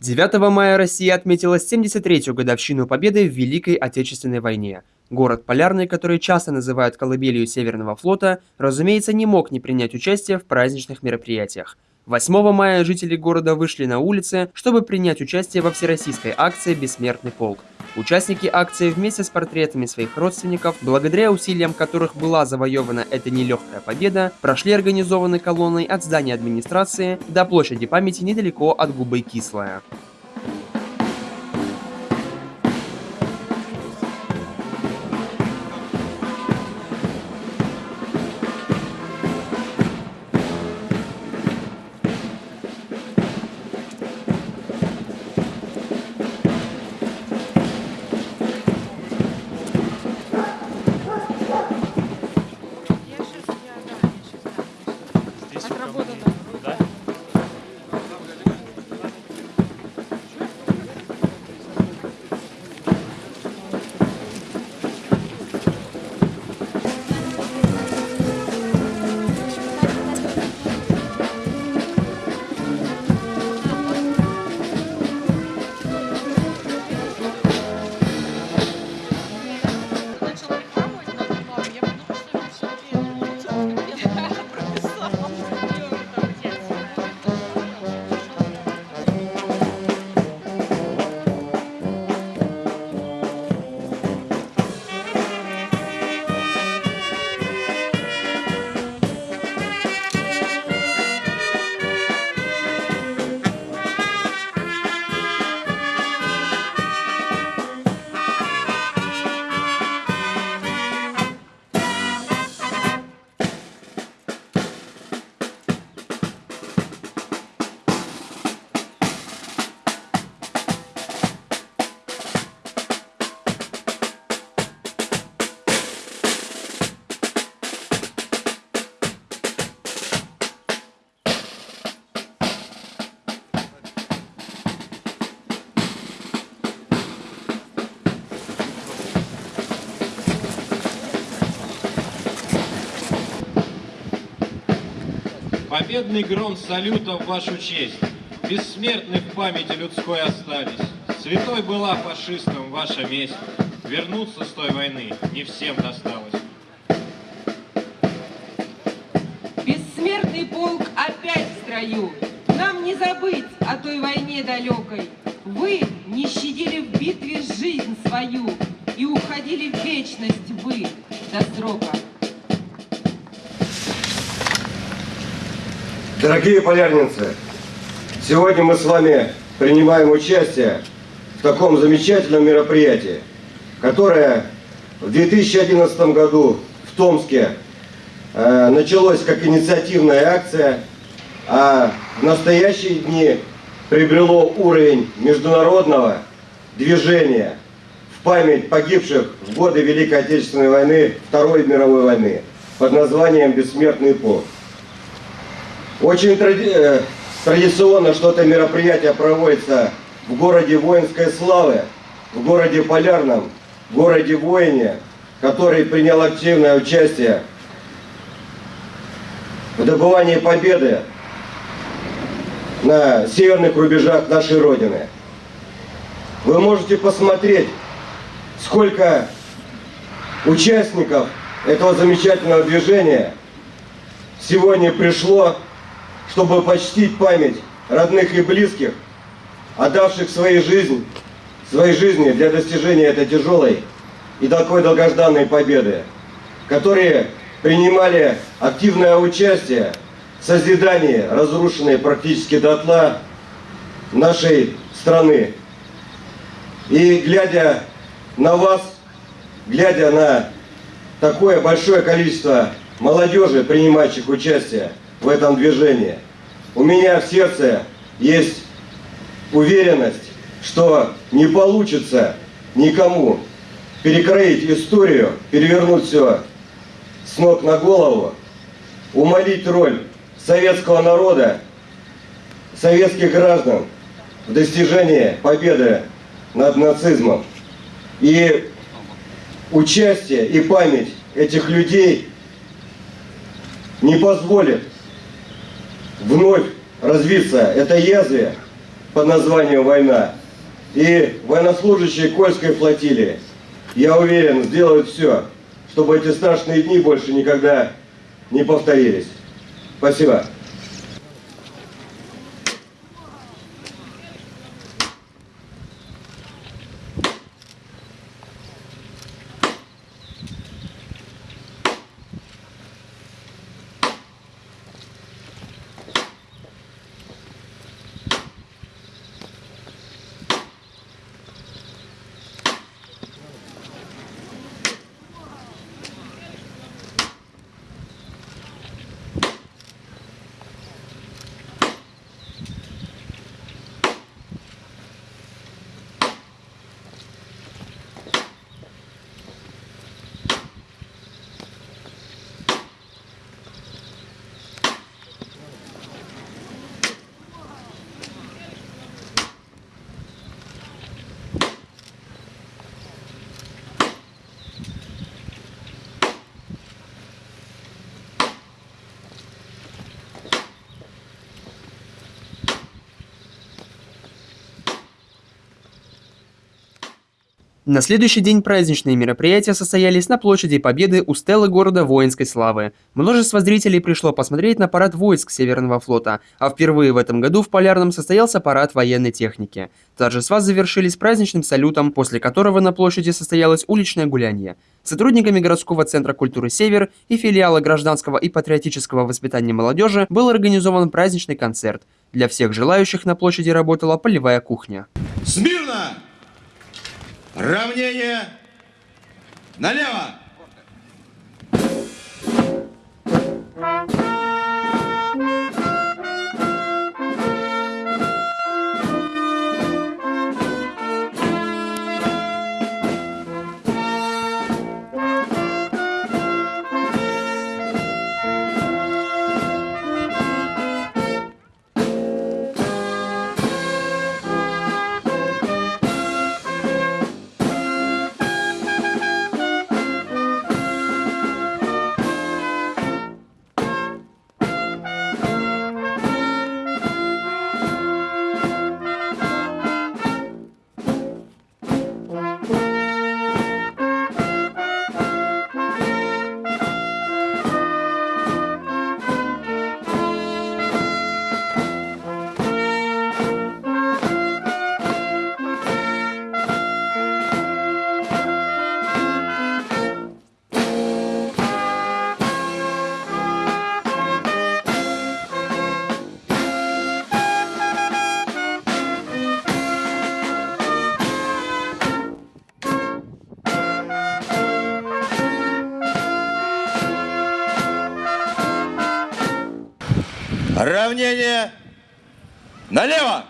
9 мая Россия отметила 73-ю годовщину победы в Великой Отечественной войне. Город Полярный, который часто называют колыбелью Северного флота, разумеется, не мог не принять участие в праздничных мероприятиях. 8 мая жители города вышли на улицы, чтобы принять участие во всероссийской акции «Бессмертный полк». Участники акции вместе с портретами своих родственников, благодаря усилиям которых была завоевана эта нелегкая победа, прошли организованной колонной от здания администрации до площади памяти недалеко от Губы Кислая. Победный гром салюта в вашу честь. Бессмертны в памяти людской остались. Святой была фашистом ваша месть. Вернуться с той войны не всем досталось. Бессмертный полк опять в строю. Нам не забыть о той войне далекой. Вы не щадили в битве жизнь свою и уходили в вечность вы до срока. Дорогие полярницы, сегодня мы с вами принимаем участие в таком замечательном мероприятии, которое в 2011 году в Томске э, началось как инициативная акция, а в настоящие дни приобрело уровень международного движения в память погибших в годы Великой Отечественной войны, Второй мировой войны под названием «Бессмертный полк». Очень тради... Э, традиционно, что это мероприятие проводится в городе воинской славы, в городе Полярном, в городе Воине, который принял активное участие в добывании победы на северных рубежах нашей Родины. Вы можете посмотреть, сколько участников этого замечательного движения сегодня пришло чтобы почтить память родных и близких, отдавших своей жизнь, своей жизни для достижения этой тяжелой и такой долгожданной победы, которые принимали активное участие в созидании разрушенной практически дотла нашей страны. И глядя на вас, глядя на такое большое количество молодежи, принимающих участие, в этом движении. У меня в сердце есть уверенность, что не получится никому перекроить историю, перевернуть все с ног на голову, умолить роль советского народа, советских граждан в достижении победы над нацизмом. И участие и память этих людей не позволит вновь развиться это язве, под названием «Война». И военнослужащие Кольской флотилии, я уверен, сделают все, чтобы эти страшные дни больше никогда не повторились. Спасибо. На следующий день праздничные мероприятия состоялись на площади Победы у стелы города воинской славы. Множество зрителей пришло посмотреть на парад войск Северного флота, а впервые в этом году в Полярном состоялся парад военной техники. Торжества завершились праздничным салютом, после которого на площади состоялось уличное гуляние. Сотрудниками городского центра культуры «Север» и филиала гражданского и патриотического воспитания молодежи был организован праздничный концерт. Для всех желающих на площади работала полевая кухня. Смирно! Равнение налево! Равнение налево!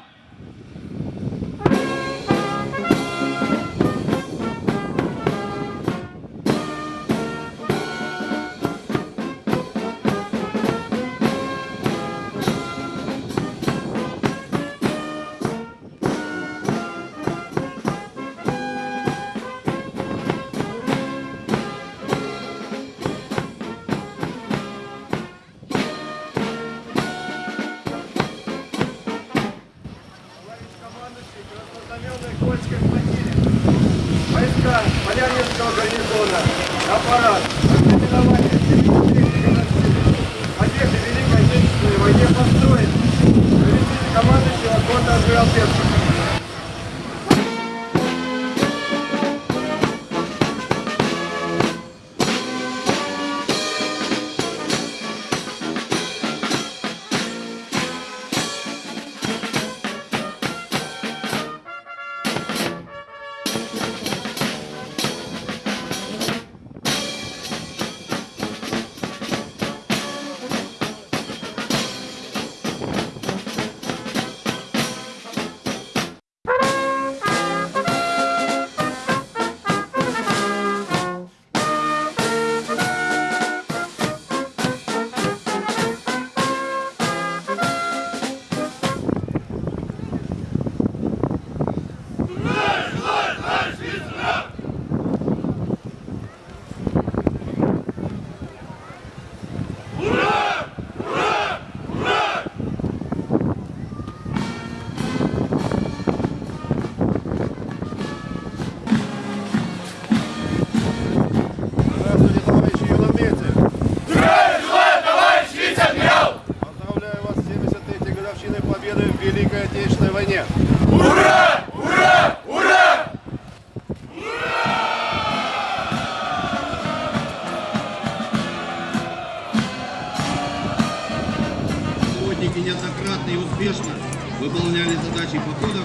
Неоднократно и успешно выполняли задачи походов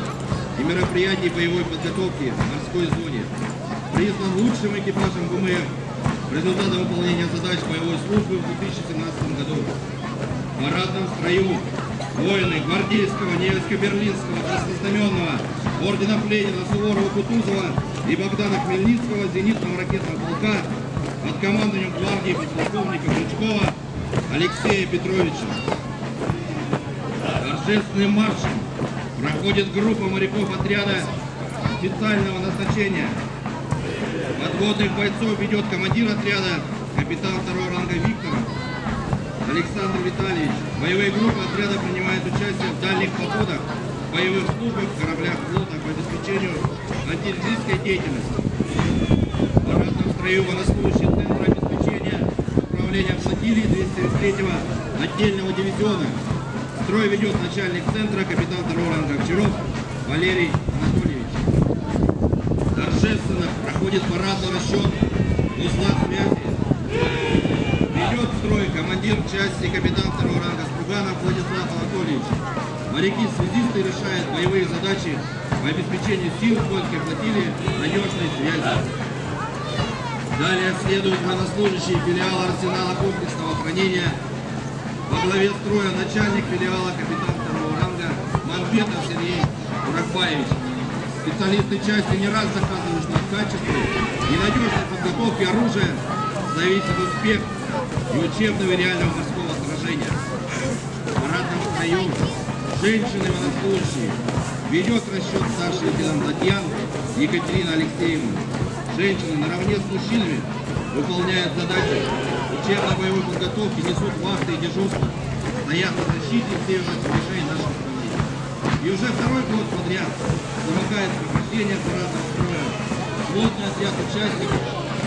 и мероприятий боевой подготовки в морской зоне. Признан лучшим экипажем ВМФ результате выполнения задач боевой службы в 2017 году. В парадном строю воины Гвардейского, Невельско-Берлинского, Краснознаменного, Ордена Ленина, Суворова, Кутузова и Богдана Хмельницкого зенитного ракетного полка под командованием гвардии подполковника Крючкова Алексея Петровича. Торжественным маршем проходит группа моряков отряда специального назначения. Подводных бойцов ведет командир отряда, капитан второго ранга Виктора Александр Витальевич. Боевые группы отряда принимают участие в дальних походах, боевых службах, кораблях флота по обеспечению антитеррористской деятельности. В парадном строю военнослужащие Центра обеспечения управления флотилии 203-го отдельного дивизиона. Строй ведет начальник центра, капитан второго ранга Овчаров Валерий Анатольевич. Торжественно проходит парадный расчет узла связи. Ведет строй командир части капитан второго ранга Струганов Владислав Анатольевич. Моряки-связисты решают боевые задачи по обеспечению сил польской флотилии надежной связи. Далее следуют военнослужащие филиала арсенала комплексного хранения главе строя начальник филиала капитан второго ранга Манбетов Сергей Уракбаевич. Специалисты части не раз доказывают, что от качества и надежной подготовки оружия зависит успех и учебного и реального морского сражения. В парадном строю женщины военнослужащие ведет расчет старший лейтенант Татьян Екатерина Алексеевна. Женщины наравне с мужчинами выполняют задачи учебно-боевой подготовки, несут вахты и дежурства, стоят на защите северных рубежей нашей страны. И уже второй год подряд замыкает прохождение парадного строя плотный отряд участников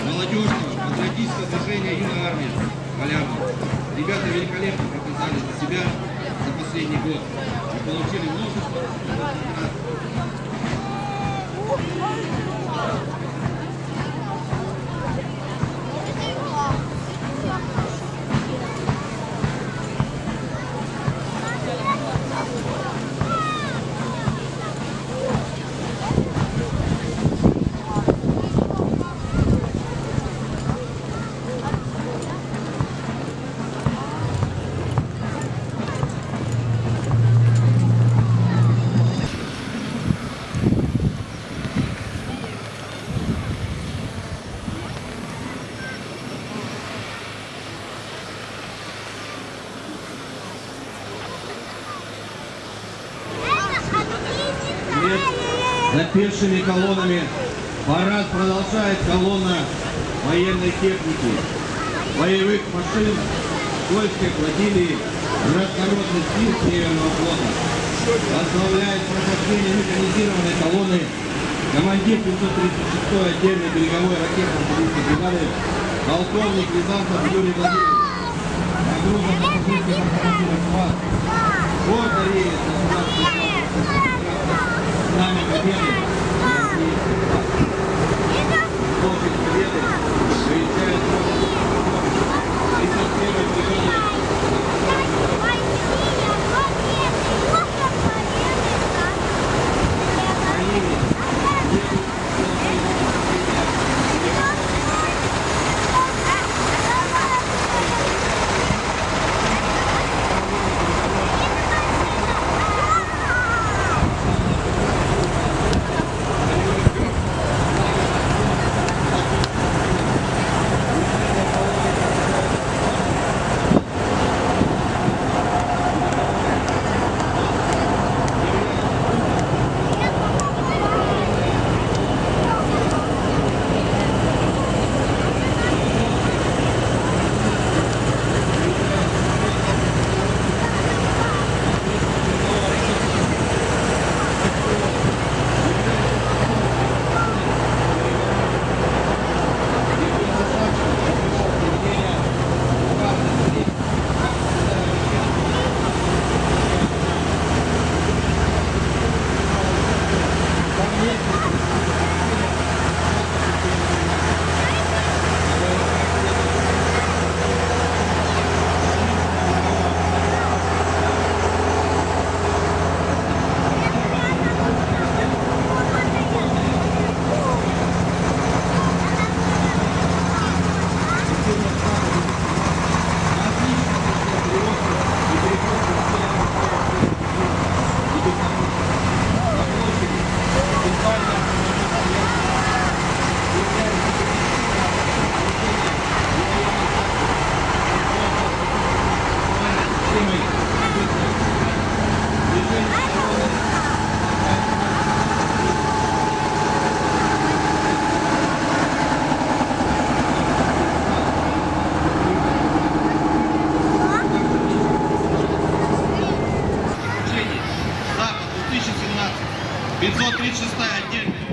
молодежного патриотического движения «Юная армия» Полярного. Ребята великолепно показали за себя за последний год и получили множество наград. Пешими колоннами парад продолжает колонна военной техники, боевых машин, польской флотилии, разнородных сил Северного флота. Возглавляет прохождение механизированной колонны командир 536-й отдельной береговой ракетно-артиллерийской бригады полковник Рязанцев Юрий Владимирович. Нагрузка на пассажирских автомобилях ВАЗ. Гордо едет государственный Знамя Победы. Площадь Победы приезжает 31-й бригады Украины. 536 отдельная.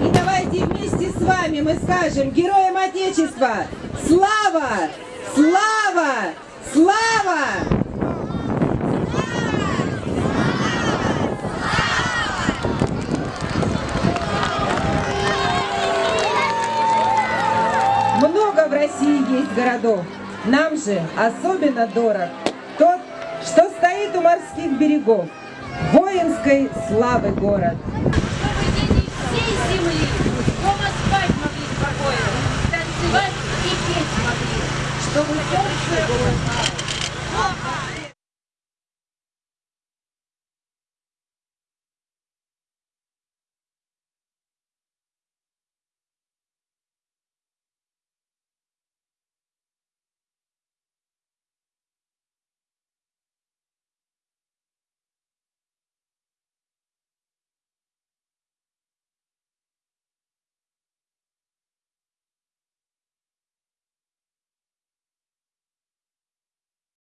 И давайте вместе мы скажем героям Отечества Слава! Слава! Слава! Много в России есть городов. Нам же особенно дорог тот, что стоит у морских берегов. Воинской славы город. чтобы дети всей земли Добрый день,